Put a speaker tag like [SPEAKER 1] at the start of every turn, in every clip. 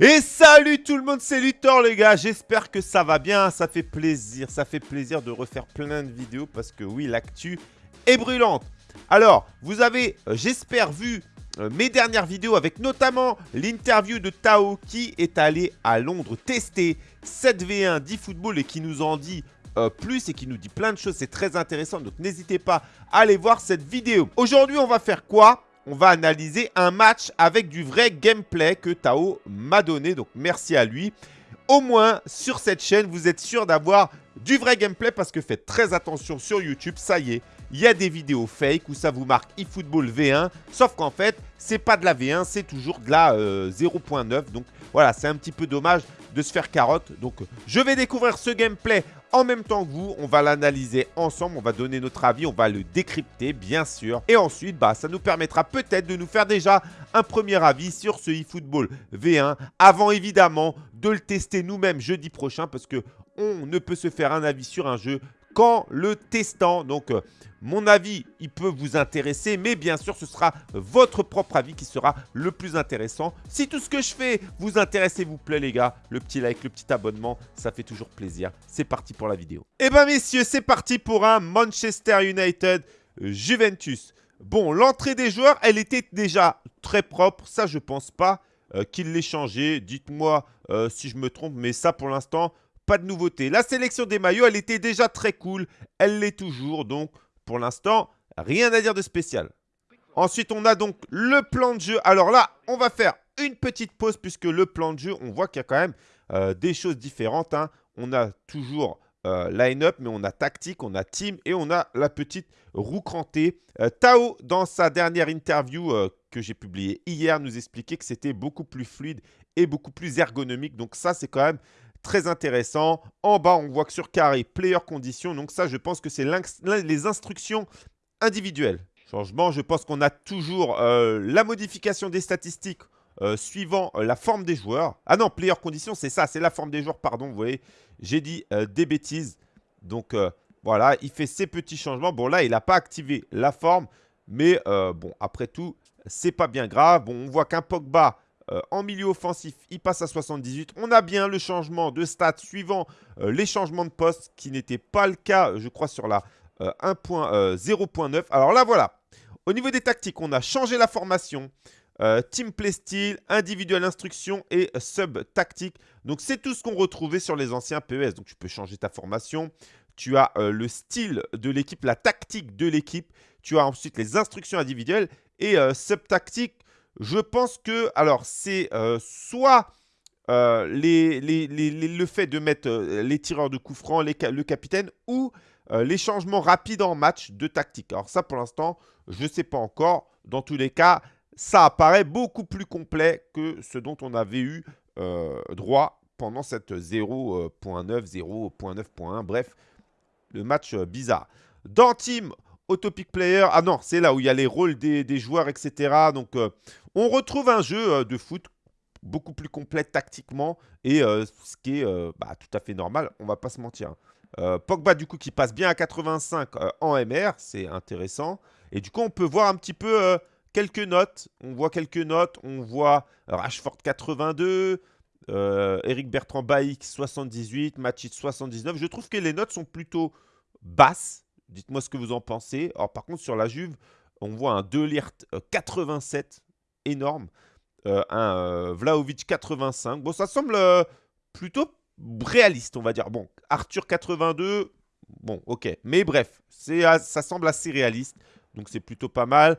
[SPEAKER 1] Et salut tout le monde, c'est Luthor les gars, j'espère que ça va bien, ça fait plaisir, ça fait plaisir de refaire plein de vidéos parce que oui, l'actu est brûlante. Alors, vous avez, euh, j'espère, vu euh, mes dernières vidéos avec notamment l'interview de Tao qui est allé à Londres tester 7v1 d'eFootball et qui nous en dit euh, plus et qui nous dit plein de choses, c'est très intéressant, donc n'hésitez pas à aller voir cette vidéo. Aujourd'hui, on va faire quoi? On va analyser un match avec du vrai gameplay que Tao m'a donné. Donc merci à lui. Au moins, sur cette chaîne, vous êtes sûr d'avoir du vrai gameplay parce que faites très attention sur YouTube, ça y est, il y a des vidéos fake où ça vous marque eFootball V1, sauf qu'en fait, c'est pas de la V1, c'est toujours de la 0.9. Euh, donc voilà, c'est un petit peu dommage de se faire carotte. Donc je vais découvrir ce gameplay en même temps que vous. On va l'analyser ensemble, on va donner notre avis, on va le décrypter bien sûr. Et ensuite, bah, ça nous permettra peut-être de nous faire déjà un premier avis sur ce eFootball V1 avant évidemment de le tester nous-mêmes jeudi prochain parce que on ne peut se faire un avis sur un jeu qu'en le testant. Donc, euh, mon avis, il peut vous intéresser, mais bien sûr, ce sera votre propre avis qui sera le plus intéressant. Si tout ce que je fais vous intéresse et vous plaît, les gars, le petit like, le petit abonnement, ça fait toujours plaisir. C'est parti pour la vidéo. Eh bien, messieurs, c'est parti pour un Manchester United Juventus. Bon, l'entrée des joueurs, elle était déjà très propre. Ça, je pense pas euh, qu'il l'ait changé. Dites-moi euh, si je me trompe, mais ça, pour l'instant, pas de nouveauté. La sélection des maillots, elle était déjà très cool. Elle l'est toujours. Donc, pour l'instant, rien à dire de spécial. Ensuite, on a donc le plan de jeu. Alors là, on va faire une petite pause puisque le plan de jeu, on voit qu'il y a quand même euh, des choses différentes. Hein. On a toujours euh, line-up, mais on a tactique, on a team et on a la petite roue crantée. Euh, Tao, dans sa dernière interview que j'ai publiée hier, nous expliquait que c'était beaucoup plus fluide et beaucoup plus ergonomique. Donc ça, c'est quand même très intéressant. En bas, on voit que sur carré, player condition. Donc ça, je pense que c'est les instructions individuelles. Changement, je pense qu'on a toujours euh, la modification des statistiques euh, suivant euh, la forme des joueurs. Ah non, player condition, c'est ça, c'est la forme des joueurs, pardon, vous voyez. J'ai dit des bêtises. Donc voilà, il fait ses petits changements. Bon, là, il n'a pas activé la forme. Mais bon, après tout, c'est pas bien grave. Bon, on voit qu'un Pogba euh, en milieu offensif, il passe à 78. On a bien le changement de stats suivant euh, les changements de poste qui n'était pas le cas, je crois, sur la 1.0.9. Euh, Alors là, voilà. Au niveau des tactiques, on a changé la formation. team play style, individuelle instruction et sub tactique. Donc, c'est tout ce qu'on retrouvait sur les anciens PES. Donc, tu peux changer ta formation. Tu as le style de l'équipe, la tactique de l'équipe. Tu as ensuite les instructions individuelles et sub tactique je pense que, alors, c'est euh, soit euh, le fait de mettre euh, les tireurs de coups francs, le capitaine, ou les changements rapides en match de tactique. Alors ça, pour l'instant, je ne sais pas encore. Dans tous les cas, ça apparaît beaucoup plus complet que ce dont on avait eu droit pendant cette 0.9, 0.9.1. Bref, le match bizarre. Dans Team, Autopic Player. Ah non, c'est là où il y a les rôles des, joueurs, etc. Donc, on retrouve un jeu euh, de foot beaucoup plus complet tactiquement et euh, ce qui est euh, bah, tout à fait normal, on va pas se mentir. Pogba du coup qui passe bien à 85 en MR, c'est intéressant. Et du coup on peut voir un petit peu quelques notes. On voit quelques notes, on voit Rashford 82, Eric Bertrand Baïk 78, Machit 79. Je trouve que les notes sont plutôt basses. Dites-moi ce que vous en pensez. Alors par contre sur la Juve, on voit un Delirte 87 énorme. Euh, un euh, Vlaovic 85. Bon, ça semble euh, plutôt réaliste, on va dire. Bon, Arthur 82, bon, ok. Mais bref, ça semble assez réaliste. Donc, c'est plutôt pas mal.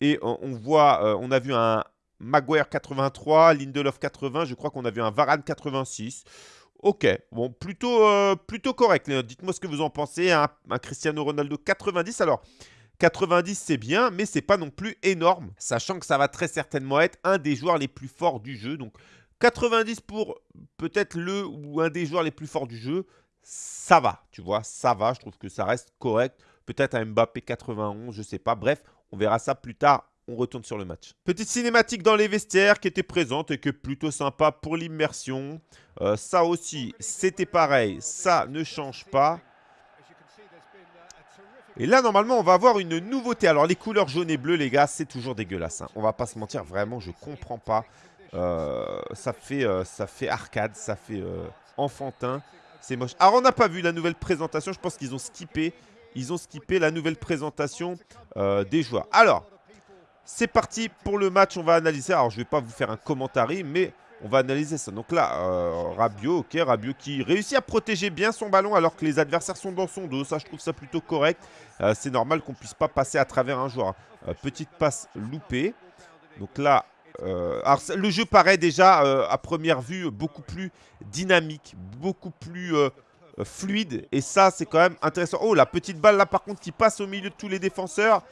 [SPEAKER 1] Et on, voit, on a vu un Maguire 83, Lindelof 80. Je crois qu'on a vu un Varane 86. Ok, bon, plutôt, plutôt correct. Dites-moi ce que vous en pensez. Un, un Cristiano Ronaldo 90. Alors, 90, c'est bien, mais c'est pas non plus énorme, sachant que ça va très certainement être un des joueurs les plus forts du jeu. Donc 90 pour peut-être le ou un des joueurs les plus forts du jeu, ça va, tu vois, ça va. Je trouve que ça reste correct. Peut-être un Mbappé 91, je sais pas. Bref, on verra ça plus tard. On retourne sur le match. Petite cinématique dans les vestiaires qui était présente et qui est plutôt sympa pour l'immersion. Euh, ça aussi, c'était pareil. Ça ne change pas. Et là, normalement, on va avoir une nouveauté. Alors, les couleurs jaune et bleu, les gars, c'est toujours dégueulasse. Hein. On va pas se mentir, vraiment, je comprends pas. ça, fait, ça fait arcade, ça fait enfantin. C'est moche. Alors, on n'a pas vu la nouvelle présentation. Je pense qu'ils ont skippé. Ils ont skippé la nouvelle présentation des joueurs. Alors, c'est parti pour le match. On va analyser. Alors, je ne vais pas vous faire un commentaire, mais on va analyser ça. Donc là, euh, Rabiot, ok, Rabiot qui réussit à protéger bien son ballon alors que les adversaires sont dans son dos. Ça, je trouve ça plutôt correct. Euh, c'est normal qu'on ne puisse pas passer à travers un joueur. Euh, petite passe loupée. Donc là, alors, le jeu paraît déjà à première vue beaucoup plus dynamique, beaucoup plus fluide. Et ça, c'est quand même intéressant. Oh, la petite balle là, par contre, qui passe au milieu de tous les défenseurs.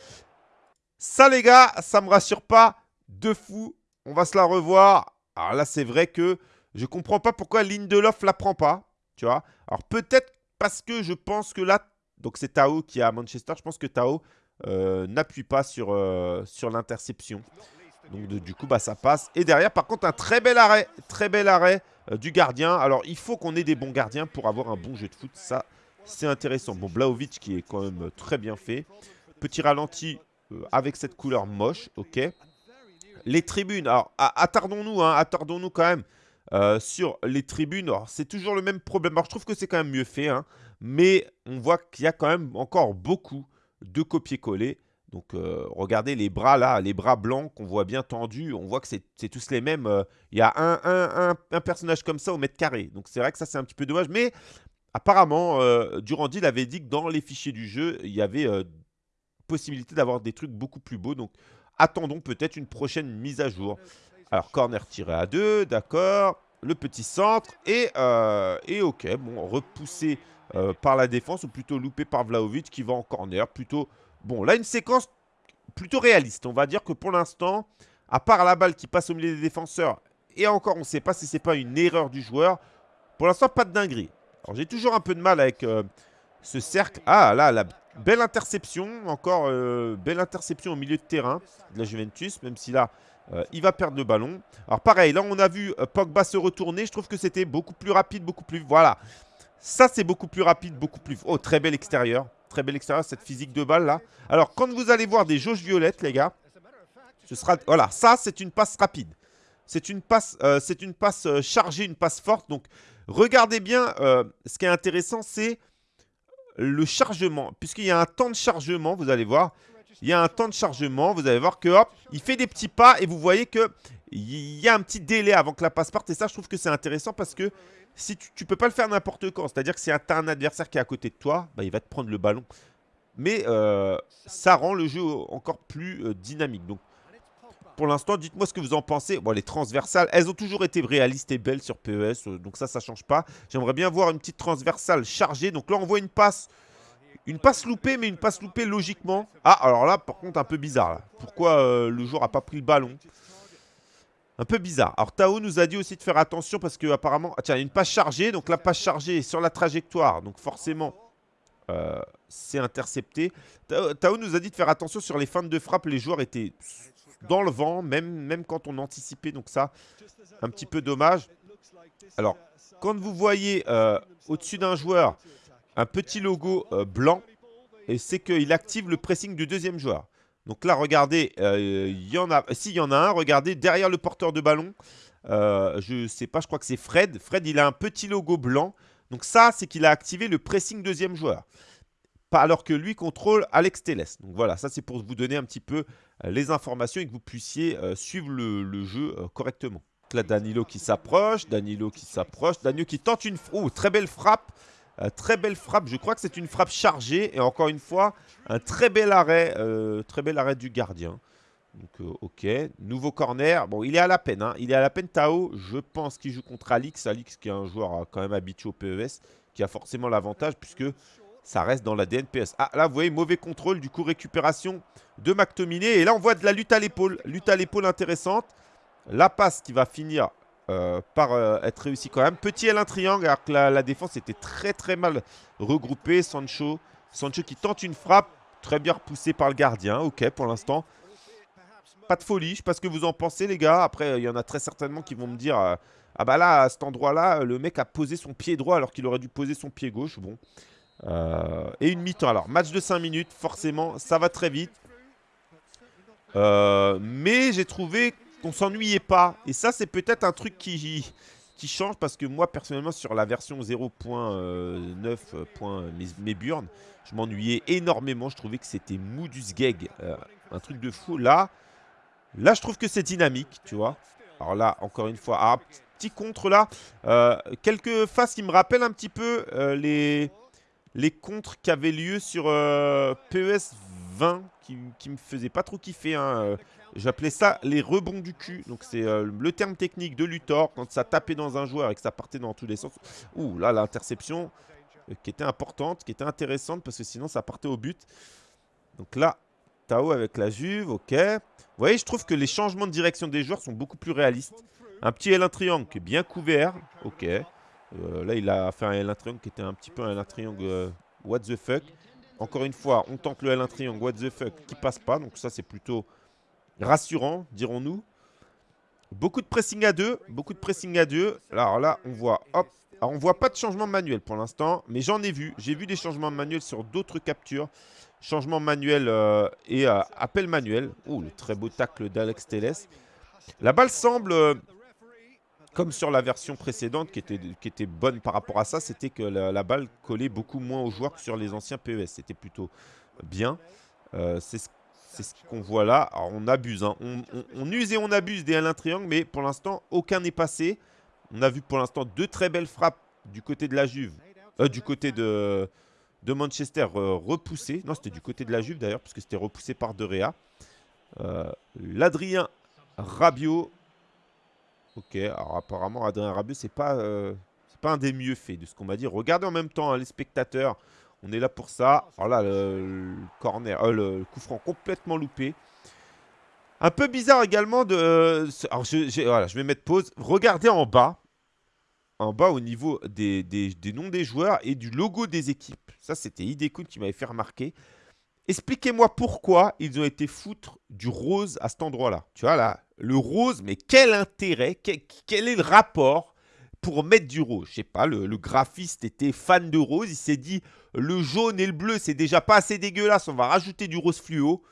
[SPEAKER 1] Ça, les gars, ça me rassure pas de fou. On va se la revoir. Alors là, c'est vrai que je comprends pas pourquoi Lindelof la prend pas. Tu vois Alors peut-être parce que je pense que là, donc c'est Tao qui est à Manchester. Je pense que Tao euh, n'appuie pas sur, euh, l'interception. Donc du coup, bah, ça passe. Et derrière, par contre, un très bel arrêt. Très bel arrêt euh, du gardien. Alors, il faut qu'on ait des bons gardiens pour avoir un bon jeu de foot. Ça, c'est intéressant. Bon, Blaovic qui est quand même très bien fait. Petit ralenti avec cette couleur moche. Ok. Les tribunes, alors attardons-nous, hein, attardons-nous quand même euh, sur les tribunes. C'est toujours le même problème. Alors je trouve que c'est quand même mieux fait, hein, mais on voit qu'il y a quand même encore beaucoup de copier-coller. Donc euh, regardez les bras là, les bras blancs qu'on voit bien tendus, on voit que c'est tous les mêmes. Euh, il y a un, un, personnage comme ça au mètre carré. Donc c'est vrai que ça c'est un petit peu dommage, mais apparemment Durandi avait dit que dans les fichiers du jeu, il y avait possibilité d'avoir des trucs beaucoup plus beaux. Donc attendons peut-être une prochaine mise à jour. Alors, corner tiré à 2, d'accord. Le petit centre. Et, euh, ok, bon, repoussé euh, par la défense, ou plutôt loupé par Vlaovic qui va en corner. Plutôt, bon, là, une séquence plutôt réaliste. On va dire que pour l'instant, à part la balle qui passe au milieu des défenseurs, et encore, on ne sait pas si c'est pas une erreur du joueur. Pour l'instant, pas de dinguerie. Alors, j'ai toujours un peu de mal avec euh, ce cercle. Ah, là, la Belle interception, encore euh, belle interception au milieu de terrain de la Juventus, même si là, euh, il va perdre le ballon. Alors pareil, là on a vu euh, Pogba se retourner, je trouve que c'était beaucoup plus rapide, beaucoup plus... Voilà, ça c'est beaucoup plus rapide, beaucoup plus... Oh, très bel extérieur, très bel extérieur, cette physique de balle là. Alors quand vous allez voir des jauges violettes, les gars, ce sera... Voilà, ça c'est une passe rapide. C'est une passe, c'est une passe chargée, une passe forte. Donc regardez bien, ce qui est intéressant, c'est le chargement. Puisqu'il y a un temps de chargement, vous allez voir. Il y a un temps de chargement, vous allez voir que il fait des petits pas et vous voyez que il y a un petit délai avant que la passe parte. Et ça, je trouve que c'est intéressant parce que si tu, ne peux pas le faire n'importe quand. C'est-à-dire que si tu as un adversaire qui est à côté de toi, bah, il va te prendre le ballon. Mais euh, ça rend le jeu encore plus euh, dynamique. Donc, pour l'instant, dites-moi ce que vous en pensez. Bon, les transversales, elles ont toujours été réalistes et belles sur PES, euh, donc ça, ça change pas. J'aimerais bien voir une petite transversale chargée. Donc là, on voit une passe, une passe loupée, mais une passe loupée logiquement. Ah, alors là, par contre, un peu bizarre. Pourquoi euh, le joueur n'a pas pris le ballon? Un peu bizarre. Alors Tao nous a dit aussi de faire attention parce que apparemment, ah, tiens, une passe chargée. Donc la passe chargée est sur la trajectoire. Donc forcément, euh, c'est intercepté. Tao nous a dit de faire attention sur les fins de frappe. Les joueurs étaient dans le vent, même, même quand on anticipait. Donc ça, un petit peu dommage. Alors, quand vous voyez euh, au-dessus d'un joueur un petit logo euh, blanc, c'est qu'il active le pressing du deuxième joueur. Donc là, regardez, euh, s'il y en a un, regardez, derrière le porteur de ballon, je sais pas, je crois que c'est Fred. Fred, il a un petit logo blanc. Donc ça, c'est qu'il a activé le pressing deuxième joueur alors que lui contrôle Alex Teles. Donc voilà, ça c'est pour vous donner un petit peu euh, les informations et que vous puissiez euh, suivre le, jeu euh, correctement. Là, Danilo qui s'approche, Danilo qui s'approche, Danilo qui tente une... Oh, très belle frappe Très belle frappe, je crois que c'est une frappe chargée. Et encore une fois, un très bel arrêt, très bel arrêt du gardien. Donc, ok. Nouveau corner. Bon, il est à la peine. Hein. Il est à la peine, Tao. Je pense qu'il joue contre Alix. Alix qui est un joueur quand même habitué au PES, qui a forcément l'avantage puisque ça reste dans la DNPS. Ah, là, vous voyez, mauvais contrôle, du coup, récupération de McTominay. Et là, on voit de la lutte à l'épaule. Lutte à l'épaule intéressante. La passe qui va finir euh, par euh, être réussie quand même. Petit L1 triangle, alors que la, défense était très, très mal regroupée. Sancho, Sancho qui tente une frappe. Très bien repoussé par le gardien. Ok, pour l'instant. Pas de folie. Je sais pas ce que vous en pensez, les gars. Après, il y en a très certainement qui vont me dire... Euh, ah bah là, à cet endroit-là, le mec a posé son pied droit alors qu'il aurait dû poser son pied gauche. Bon, euh, et une mi-temps. Alors, match de 5 minutes, forcément, ça va très vite. Euh, mais j'ai trouvé qu'on s'ennuyait pas. Et ça, c'est peut-être un truc qui, qui change parce que moi, personnellement, sur la version 0.9, mes burnes, je m'ennuyais énormément. Je trouvais que c'était mou du. Euh, un truc de fou. Là, là, je trouve que c'est dynamique, tu vois. Alors là, encore une fois, ah, petit contre là. Euh, quelques phases qui me rappellent un petit peu euh, les, les contres qui avaient lieu sur PES 20 qui, me faisaient pas trop kiffer. Hein. J'appelais ça les rebonds du cul. Donc c'est le terme technique de Luthor quand ça tapait dans un joueur et que ça partait dans tous les sens. Ouh là l'interception. Euh, qui était importante, qui était intéressante parce que sinon ça partait au but. Donc là, Tao avec la Juve, ok. Vous voyez, je trouve que les changements de direction des joueurs sont beaucoup plus réalistes. Un petit L1 triangle qui est bien couvert, ok. Euh, là, il a fait un L1 triangle qui était un petit peu un L1 triangle euh, what the fuck. Encore une fois, on tente le L1 triangle what the fuck qui passe pas. Donc ça, c'est plutôt rassurant, dirons-nous. Beaucoup de pressing à deux, beaucoup de pressing à deux. Alors là, on voit, hop, alors, on voit pas de changement manuel pour l'instant, mais j'en ai vu. J'ai vu des changements manuels sur d'autres captures. Changement manuel euh, et appel manuel. Oh, le très beau tacle d'Alex Teles. La balle semble, comme sur la version précédente, qui était, qui était bonne par rapport à ça, c'était que la, balle collait beaucoup moins aux joueurs que sur les anciens PES. C'était plutôt bien. C'est ce qu'on voit là. Alors, on abuse. Hein. On, use et on abuse des 1 triangle, mais pour l'instant, aucun n'est passé. On a vu pour l'instant deux très belles frappes du côté de la Juve. Euh, du côté de, de Manchester euh, repoussé. Non, c'était du côté de la Juve d'ailleurs, puisque c'était repoussé par De. Euh, L'Adrien Rabiot. Ok, alors apparemment, Adrien Rabiot, c'est pas, pas un des mieux faits de ce qu'on m'a dit. Regardez en même temps hein, les spectateurs. On est là pour ça. Alors là, le, corner, le coup franc complètement loupé. Un peu bizarre également de... Alors, je, voilà, je vais mettre pause. Regardez en bas en bas au niveau des, noms des joueurs et du logo des équipes. Ça, c'était Idekun qui m'avait fait remarquer. Expliquez-moi pourquoi ils ont été foutre du rose à cet endroit-là. Tu vois, là, le rose, mais quel intérêt, quel, est le rapport pour mettre du rose? Je sais pas, le, graphiste était fan de rose. Il s'est dit, le jaune et le bleu, c'est déjà pas assez dégueulasse. On va rajouter du rose fluo.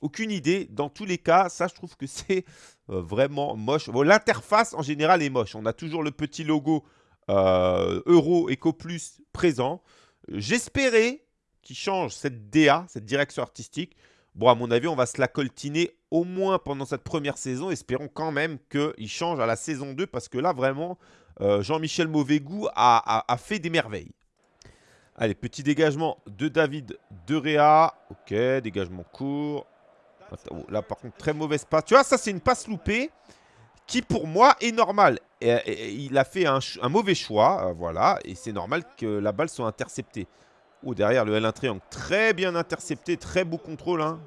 [SPEAKER 1] Aucune idée. Dans tous les cas, ça, je trouve que c'est euh, vraiment moche. L'interface, en général, est moche. On a toujours le petit logo euh, Euro Eco Plus présent. J'espérais qu'il change cette DA, cette direction artistique. Bon, à mon avis, on va se la coltiner au moins pendant cette première saison. Espérons quand même qu'il change à la saison 2 parce que là, vraiment, euh, Jean-Michel Mauvais a, fait des merveilles. Allez, petit dégagement de David De Réa. Ok, dégagement court. Là, par contre, très mauvaise passe. Tu vois, ça, c'est une passe loupée qui, pour moi, est normale. Et, il a fait un, mauvais choix, euh, voilà. Et c'est normal que la balle soit interceptée. Oh, derrière le L1 triangle. Très bien intercepté, très beau contrôle. Hein.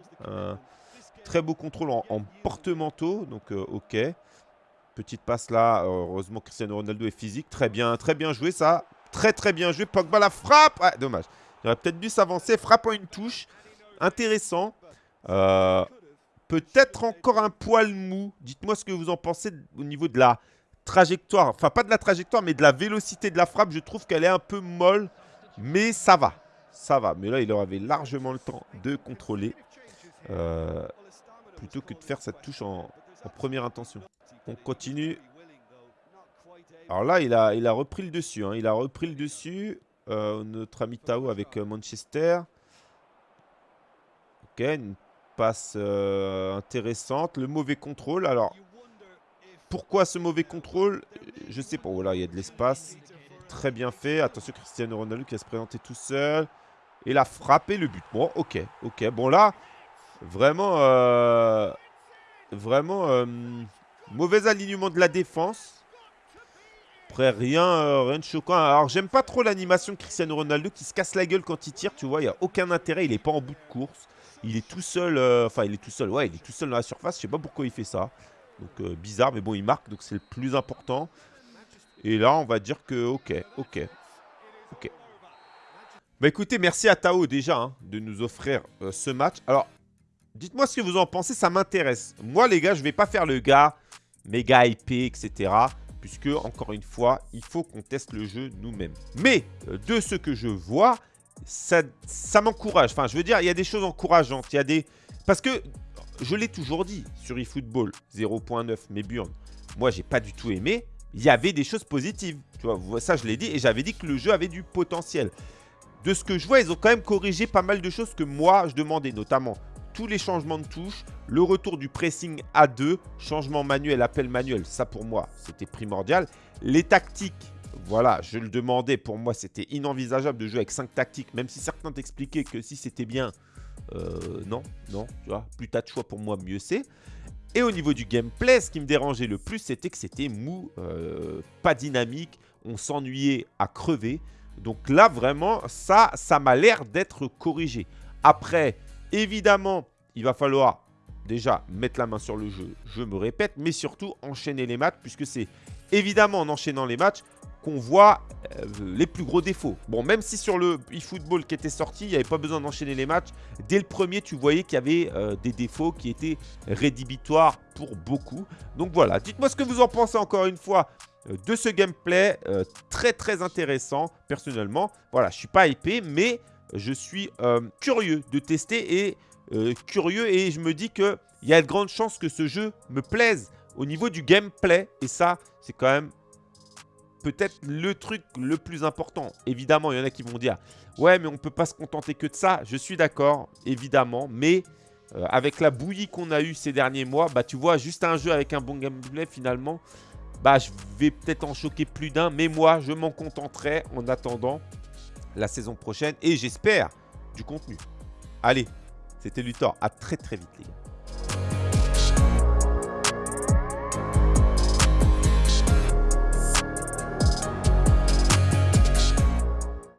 [SPEAKER 1] très beau contrôle en, porte-manteau. Donc, euh, ok. Petite passe là. Heureusement, Cristiano Ronaldo est physique. Très bien, très bien joué ça. Très, très bien joué. Pogba la frappe. Ah, dommage. Il aurait peut-être dû s'avancer. Frappe en une touche. Intéressant. Euh, peut-être encore un poil mou. Dites-moi ce que vous en pensez au niveau de la trajectoire. Enfin, pas de la trajectoire, mais de la vélocité de la frappe. Je trouve qu'elle est un peu molle, mais ça va. Ça va. Mais là, il avait largement le temps de contrôler. Euh, plutôt que de faire cette touche en, première intention. On continue. Alors là, il a, il a repris le dessus. Hein. Il a repris le dessus. Euh, notre ami Tao avec Manchester. Ok, une passe euh, intéressante. Le mauvais contrôle. Alors, pourquoi ce mauvais contrôle? Je sais pas. Voilà, il y a de l'espace. Très bien fait. Attention, Cristiano Ronaldo qui va se présenter tout seul. Et la frappé le but. Bon, ok. Ok. Bon, là, vraiment... Euh, vraiment... Euh, mauvais alignement de la défense. Après, rien, rien de choquant. Alors, j'aime pas trop l'animation de Cristiano Ronaldo qui se casse la gueule quand il tire. Tu vois, il n'y a aucun intérêt. Il n'est pas en bout de course. Il est tout seul, euh, enfin il est tout seul, ouais, il est tout seul dans la surface. Je sais pas pourquoi il fait ça. Donc euh, bizarre, mais bon, il marque, donc c'est le plus important. Et là, on va dire que ok, ok, ok. Bah écoutez, merci à Tao déjà hein, de nous offrir euh, ce match. Alors, dites-moi ce que vous en pensez, ça m'intéresse. Moi les gars, je vais pas faire le gars méga IP, etc. Puisque, encore une fois, il faut qu'on teste le jeu nous-mêmes. Mais, de ce que je vois, ça, ça m'encourage. Enfin, je veux dire, il y a des choses encourageantes. Il y a des... Parce que je l'ai toujours dit sur eFootball 0.9, mes burnes, moi, j'ai pas du tout aimé. Il y avait des choses positives. Tu vois, ça, je l'ai dit. Et j'avais dit que le jeu avait du potentiel. De ce que je vois, ils ont quand même corrigé pas mal de choses que moi, je demandais. Notamment tous les changements de touches, le retour du pressing à 2, changement manuel, appel manuel. Ça, pour moi, c'était primordial. Les tactiques, voilà, je le demandais. Pour moi, c'était inenvisageable de jouer avec 5 tactiques. Même si certains t'expliquaient que si c'était bien, euh, non, non, tu vois, plus t'as de choix pour moi, mieux c'est. Et au niveau du gameplay, ce qui me dérangeait le plus, c'était que c'était mou, euh, pas dynamique, on s'ennuyait à crever. Donc là, vraiment, ça, ça m'a l'air d'être corrigé. Après, évidemment, il va falloir déjà mettre la main sur le jeu, je me répète, mais surtout enchaîner les matchs, puisque c'est évidemment en enchaînant les matchs qu'on voit euh, les plus gros défauts. Bon, même si sur le eFootball qui était sorti, il n'y avait pas besoin d'enchaîner les matchs, dès le premier, tu voyais qu'il y avait euh, des défauts qui étaient rédhibitoires pour beaucoup. Donc voilà, dites-moi ce que vous en pensez encore une fois de ce gameplay très très intéressant personnellement. Voilà, je suis pas hypé, mais je suis curieux de tester et curieux et je me dis qu'il y a de grandes chances que ce jeu me plaise au niveau du gameplay et ça, c'est quand même peut-être le truc le plus important. Évidemment, il y en a qui vont dire « Ouais, mais on ne peut pas se contenter que de ça. » Je suis d'accord, évidemment. Mais euh, avec la bouillie qu'on a eue ces derniers mois, bah tu vois, juste un jeu avec un bon gameplay, finalement, bah je vais peut-être en choquer plus d'un. Mais moi, je m'en contenterai en attendant la saison prochaine. Et j'espère du contenu. Allez, c'était Luthor. À très très vite, les gars.